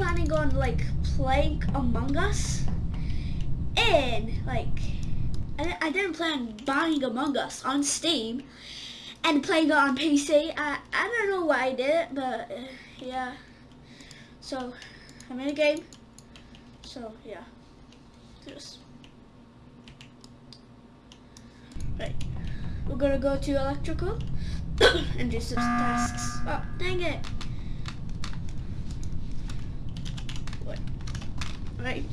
planning on like playing Among Us, and like I, didn't plan buying Among Us on Steam and playing it on PC. I I don't know why I did it, but uh, yeah. So I'm in a game. So yeah, just right. We're gonna go to electrical and do some tasks. Oh, dang it. Right.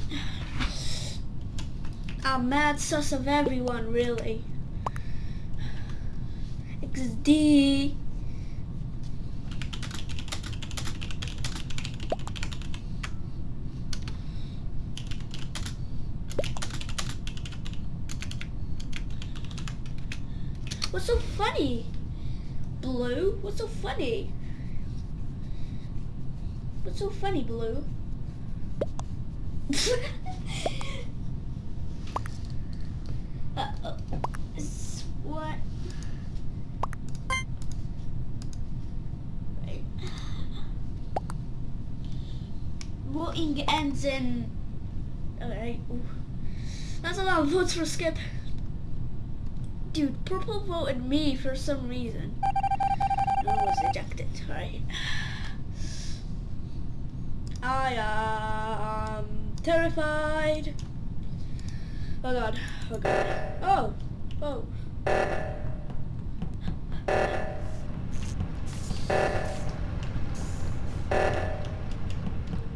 I'm mad sus of everyone, really. XD. What's so funny? Blue? What's so funny? What's so funny, Blue? Uh -oh. What? Right. Voting ends in. Alright. That's a lot of votes for Skip. Dude, Purple voted me for some reason. I was ejected, right? I am terrified. Oh god, oh god. Oh, oh.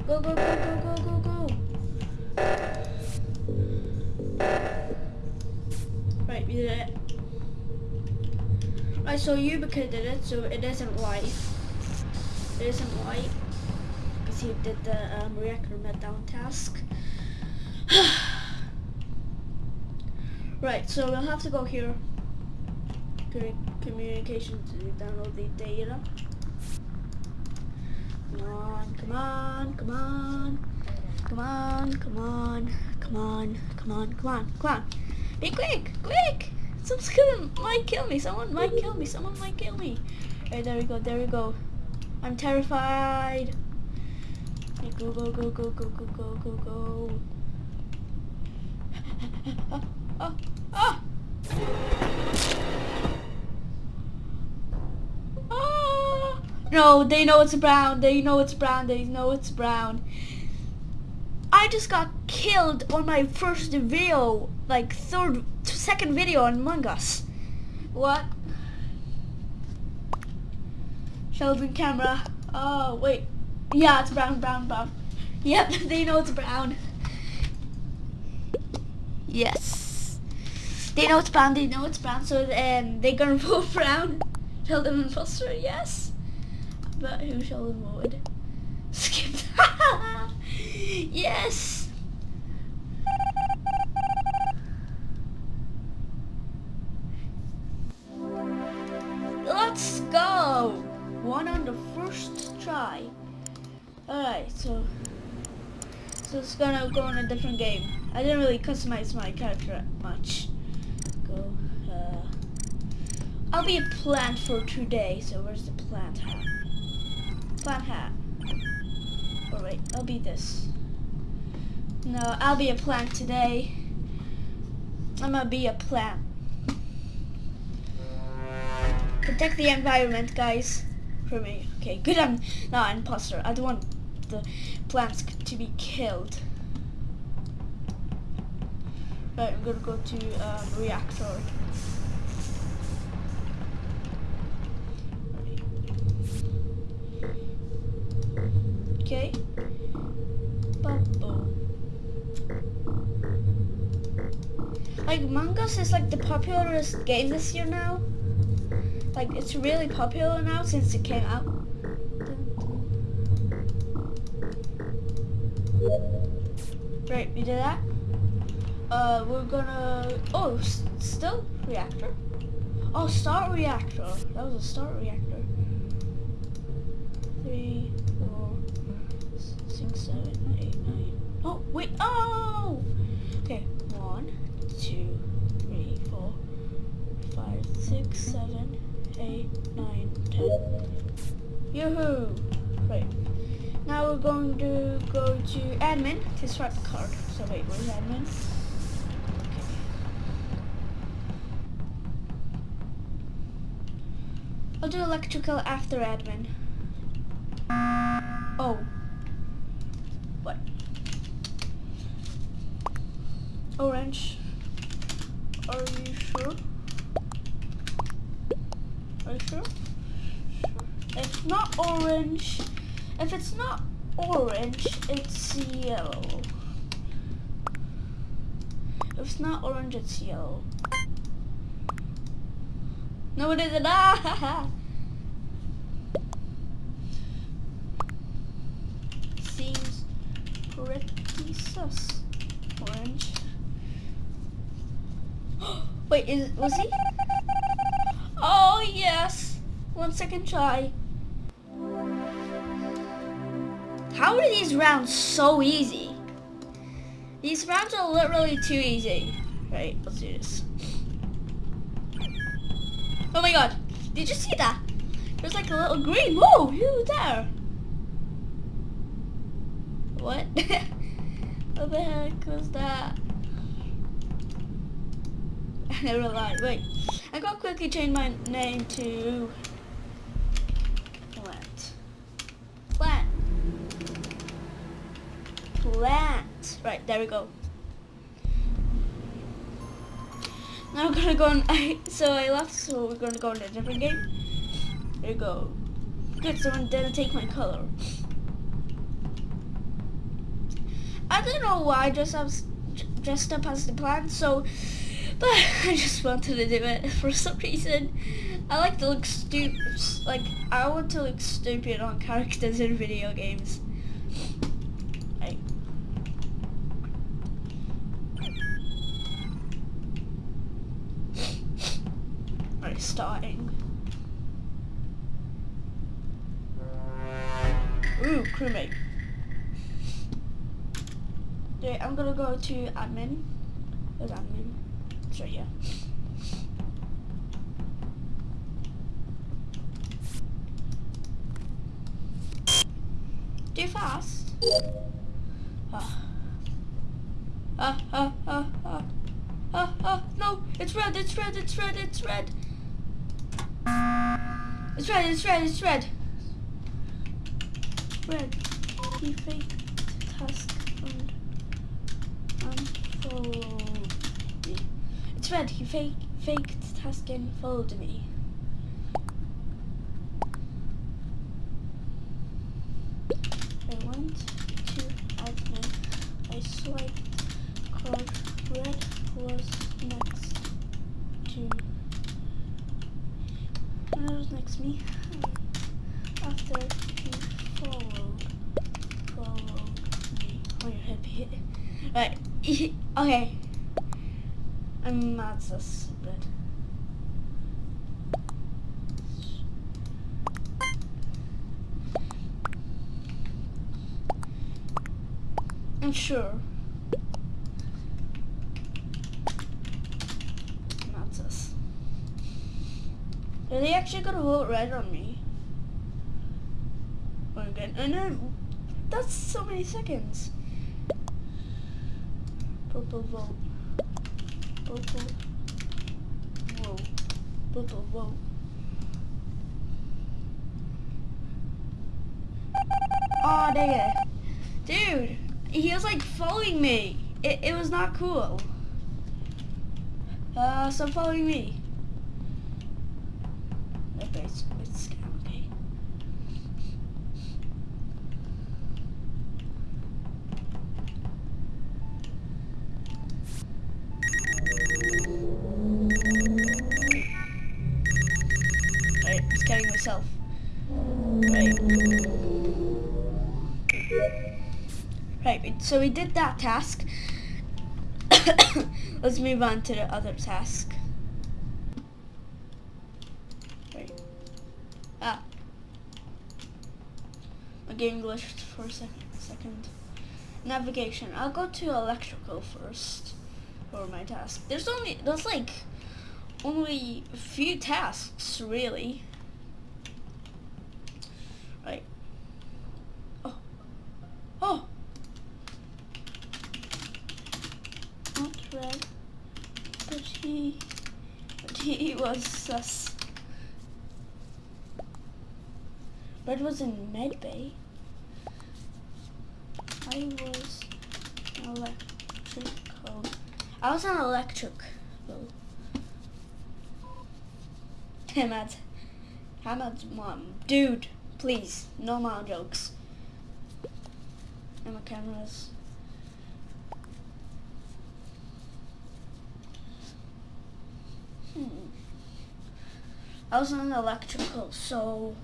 Go, go, go, go, go, go, go. Right, we did it. Right, so Yubica did it, so it isn't white. It isn't white. He did the um, reactor meltdown task. right, so we'll have to go here. Communication to download the data. Come on, come on, come on. Come on, come on, come on, come on, come on, come on. Be quick, quick! Someone's killing, might kill me, someone might kill me, someone might kill me. Alright, there we go, there we go. I'm terrified. Go, go, go, go, go, go, go, go, go. oh, oh, oh! Oh! No, they know it's brown, they know it's brown, they know it's brown. I just got killed on my first video, like third, second video on Among Us. What? Sheldon camera. Oh, wait. Yeah, it's brown, brown, brown. Yep, they know it's brown. Yes. They know it's brown, they know it's brown, so um, they're gonna vote brown. Tell them Sheldon imposter, yes. But who Sheldon would? Skip Yes! Gonna go in a different game. I didn't really customize my character much. Go uh I'll be a plant for today, so where's the plant hat? Plant hat. Oh wait, I'll be this. No, I'll be a plant today. I'm gonna be a plant. Protect the environment, guys. For me. Okay, good. I'm not an imposter. I don't want the plants to be killed. I'm gonna go to um, reactor. Okay. Bubble. Like Among Us is like the popularest game this year now. Like it's really popular now since it came out. Right, we did that. Uh, we're gonna. Oh, still reactor. Oh, start reactor. That was a start reactor. Three, four, six, seven, eight, nine. Oh, wait. Oh. Okay. One, two, three, four, five, six, seven, eight, nine, ten. Yoo-hoo! Right. Now we're going to go to admin to swipe the card. So wait, where's admin? I'll do electrical after admin. Oh. What? Orange. Are you sure? Are you sure? If not orange, if it's not orange, it's yellow. If it's not orange, it's yellow. No, it isn't. Ah! Seems pretty sus. Orange. Wait, is was he? Oh yes. One second try. How are these rounds so easy? These rounds are literally too easy. Right, let's do this. Oh my god, did you see that? There's like a little green. Whoa, who's there? What? what the heck was that? Never mind. Wait, I gotta quickly change my name to Plant. Plant. Plant. Right, there we go. Now we're gonna go on. I, so I left, so we're gonna go in a different game. There you go. Good, someone didn't take my color. I don't know why I just have dressed up as the plant, so but I just wanted to do it for some reason. I like to look stupid. Like I want to look stupid on characters in video games. Crewmate. Okay, I'm gonna go to admin. Where's admin? It's right here. Too fast. Ah. Ah, ah, ah, ah. Ah, ah, no, it's red, it's red, it's red, it's red. It's red, it's red, it's red. Red. Red, he faked task and unfollowed me. It's red, he fake, faked task and followed me. I went to admin. I swiped card. Red was next to. Red was next to me. After he followed, followed me. Oh, your head hit. Right. okay. I'm not so stupid. I'm sure. Not. Are they actually gonna vote red on me? Oh, good. And then that's so many seconds. Purple. Whoa. Purple vote. Oh, dang it. Dude, he was like following me. It, it was not cool. Uh, stop following me. Right, so we did that task. Let's move on to the other task. Right. Ah. My game glitched for a sec second. Navigation. I'll go to electrical first for my task. There's only, there's like only a few tasks really. Right. Oh, that. But he, but he sus. Red was in medbay. I was electrical. I was an electric. Hamad. Hamad's mom. Dude, please, no mom jokes. And my cameras. Hmm. I was an electrical, so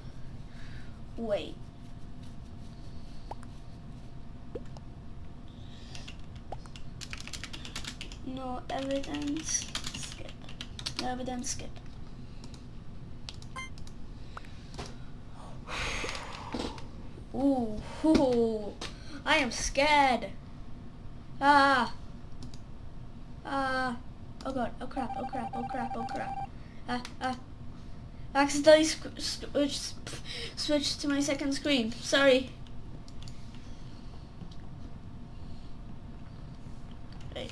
wait. No evidence, skip. No evidence, skip. Ooh, ooh, I am scared. Ah. Ah. Oh god, oh crap, oh crap, oh crap, oh crap. Ah, ah. Accidentally switched, switched to my second screen. Sorry. Okay.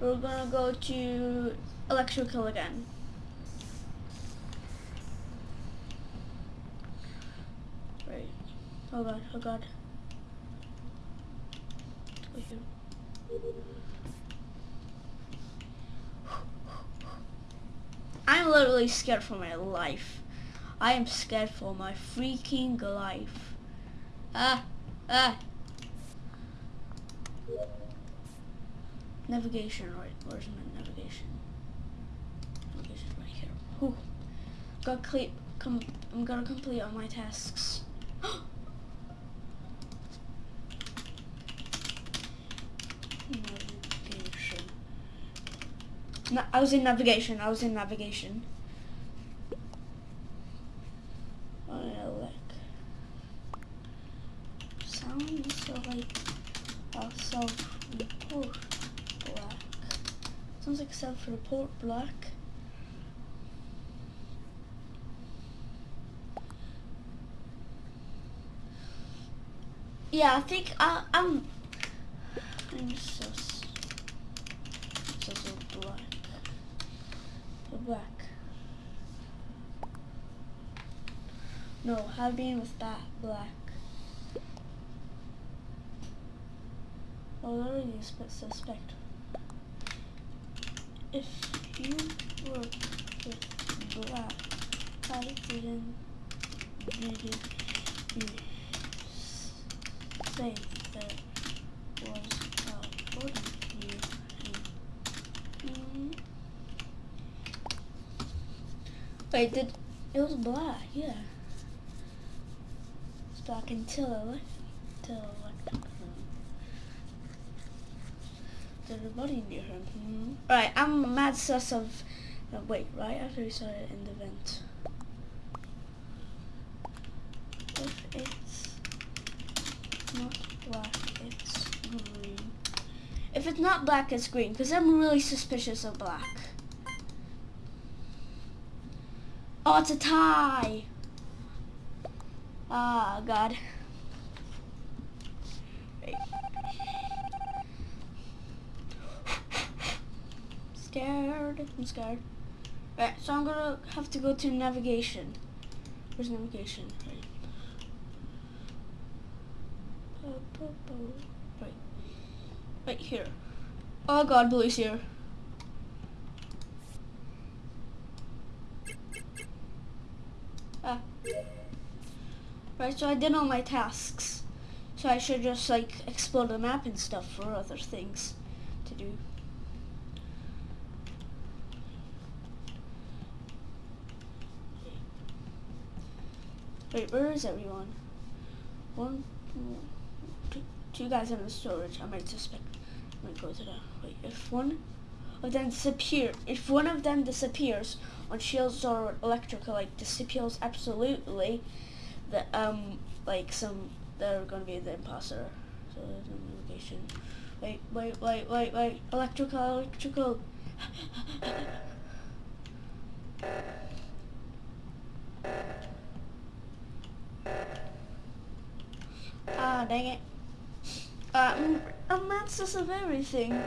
We're gonna go to electrical again. Right. Oh god, oh god. Let's go here. I'm literally scared for my life. I am scared for my freaking life. Ah, ah. Navigation, right? Where's my navigation? Navigation right here. Whew. Got complete. Com I'm gonna complete all my tasks. navigation. No, I was in navigation. I was in navigation. Oh, look. Sounds like a self-report black. Sounds like self-report black. Yeah, I think I, I'm. I'm so so so black. No, been with that black. Already suspect. If you were with black, I didn't you say there was a body here. Mm. Wait, did it was black? Yeah, it's black until. Until. There's a body near him. Hmm. Right, I'm a mad sus of. Uh, wait, right after we saw it in the vent. If it's not black, it's green. If it's not black, it's green, because I'm really suspicious of black. Oh, it's a tie! Ah, God. Scared. I'm scared. Right, so I'm gonna have to go to navigation. Where's navigation? Right. Right. Right here. Oh god, Blue's here. Ah. Right, so I did all my tasks. So I should just like explore the map and stuff for other things to do. Wait, where is everyone? One, two, two guys in the storage. I might suspect. I might go to the. Wait, if one of them disappear, if one of them disappears on shields or electrical, like disappears absolutely, the um like some they're gonna be the imposter. So there's no navigation. Wait, wait, wait, wait, wait. Electrical, electrical. Ah, dang it. Um, I'm masters of everything.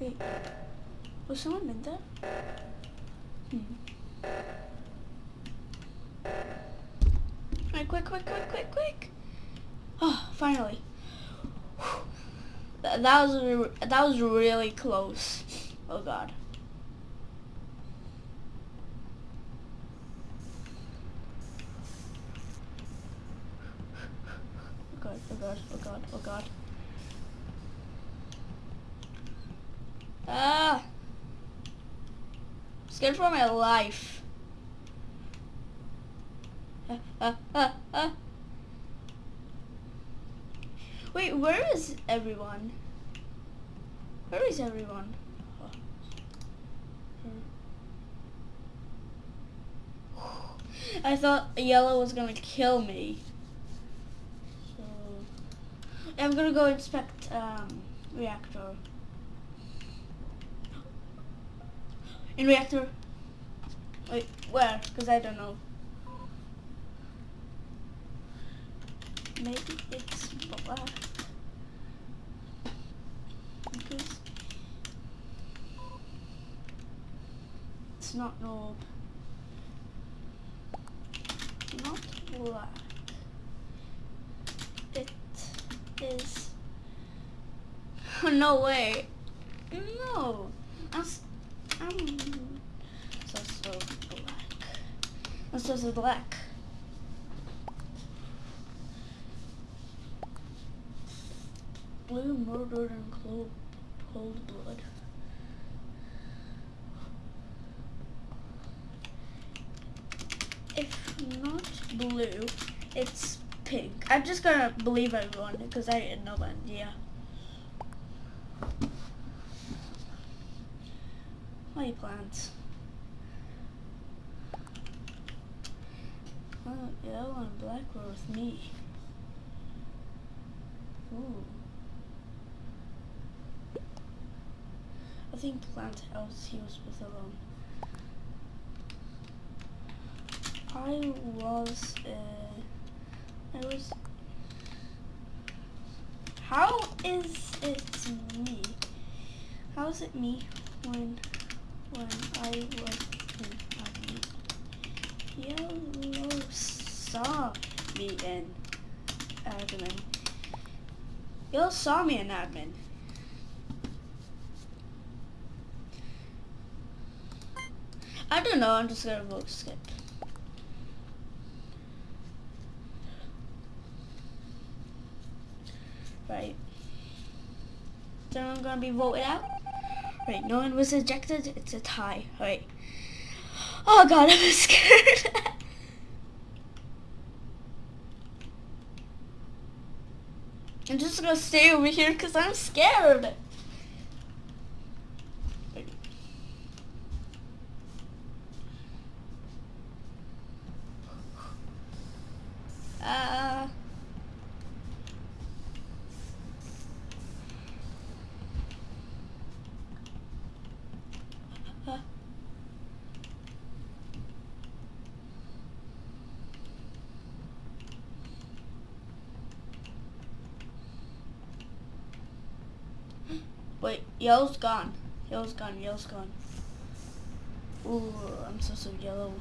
Wait. Was someone in there? Hmm. Alright, quick, quick, quick, quick, quick. Oh, finally. That, that was that was really close. Oh god. Oh god, oh god, oh god, oh god. Ah! Scared for my life. Wait, where is everyone? Where is everyone? I thought yellow was gonna kill me. So I'm gonna go inspect um, reactor. In reactor. Wait, where? Because I don't know. Maybe it's black. Because it's not no not black. It is no way. No. I'm, I'm so so black. I'm so black. Blue murdered in cold, cold blood. If not blue, it's pink. I'm just gonna believe everyone because I had no idea. Why plants? Oh, yellow and black were with me. Ooh. I think plant else he was with alone. I was, uh, I was, how is it me? How is it me when, when I was in admin? Yellow saw me in admin. Yellow saw me in admin. I don't know, I'm just gonna vote skip. Right. So I'm gonna be voted out. Right, no one was ejected, it's a tie. Right. Oh god, I'm scared. I'm just gonna stay over here because I'm scared. Uh, uh, Wait, yellow's gone. Yellow's gone, yellow's gone. Ooh, I'm so, so yellow.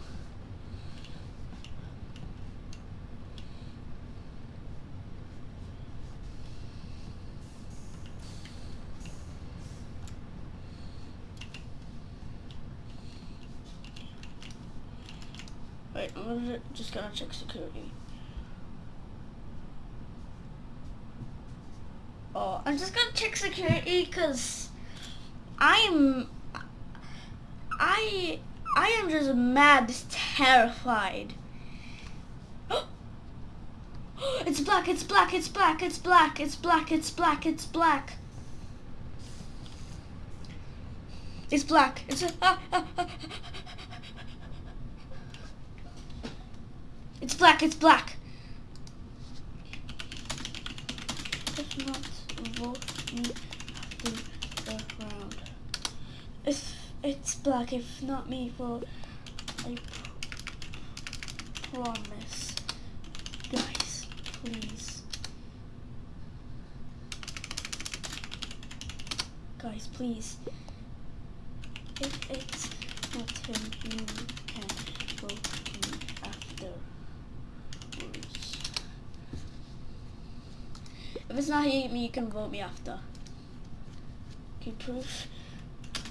Wait, I'm just gonna check security. Oh, I'm just gonna check security because I'm I I am just mad terrified. it's black, it's black, it's black, it's black, it's black, it's black, it's black. It's black. It's ah, ah, ah. It's black, it's black. If not vote me after the round. If it's black, if not me, for I promise. Guys, please. Guys, please. If it's not him, you can vote me afterwards. If it's not him, you can vote me after. Okay, proof.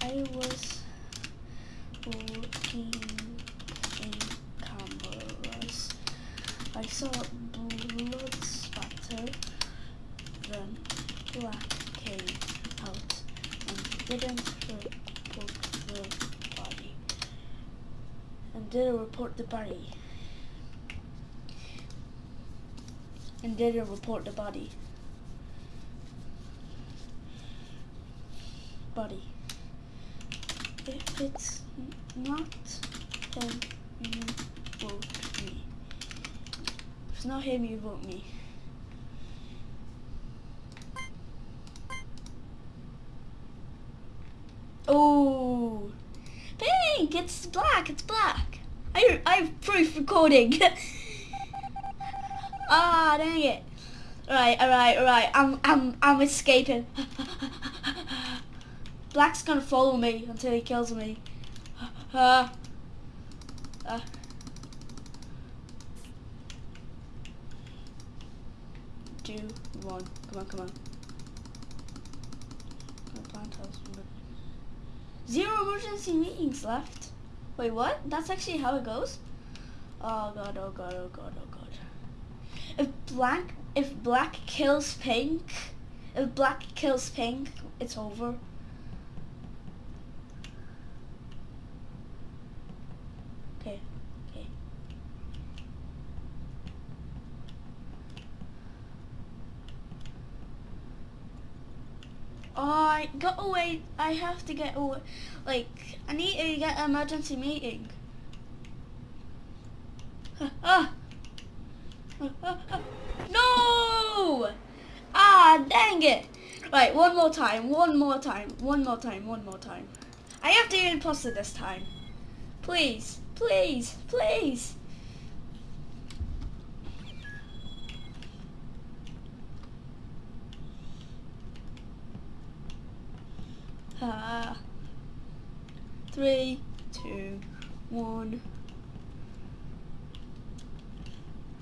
I was cameras. I saw blood spatter, then black came out and didn't report the body. And didn't report the body. And didn't report the. Body. If it's not, then you vote me. Him, you vote me. Oh, pink! It's black. It's black. I I have proof recording. ah, dang it! Right, alright, alright. I'm I'm I'm escaping. Black's gonna follow me until he kills me. Uh, uh. Two, on, Come on, come on. Zero emergency meetings left. Wait, what? That's actually how it goes? Oh god, oh god, oh god, oh god. If black if black kills pink, if black kills pink, it's over. Okay, okay. Oh, I got away. I have to get away. Like, I need to get an emergency meeting. Ah! No! Ah, dang it. Right, one more time, one more time, one more time, one more time. I have to imposter this time. Please, please, please. Ah. Three, two, one.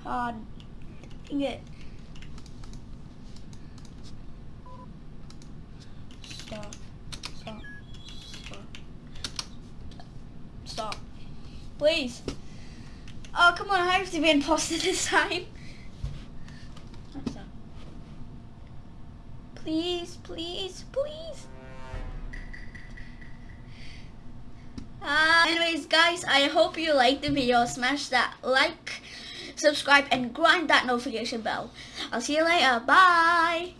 Ah, dang it. Stop. Stop. Stop. Stop. Please. Oh, come on, I have to be imposter this time. Please, please, please. Anyways, guys, I hope you liked the video. Smash that like, subscribe, and grind that notification bell. I'll see you later. Bye.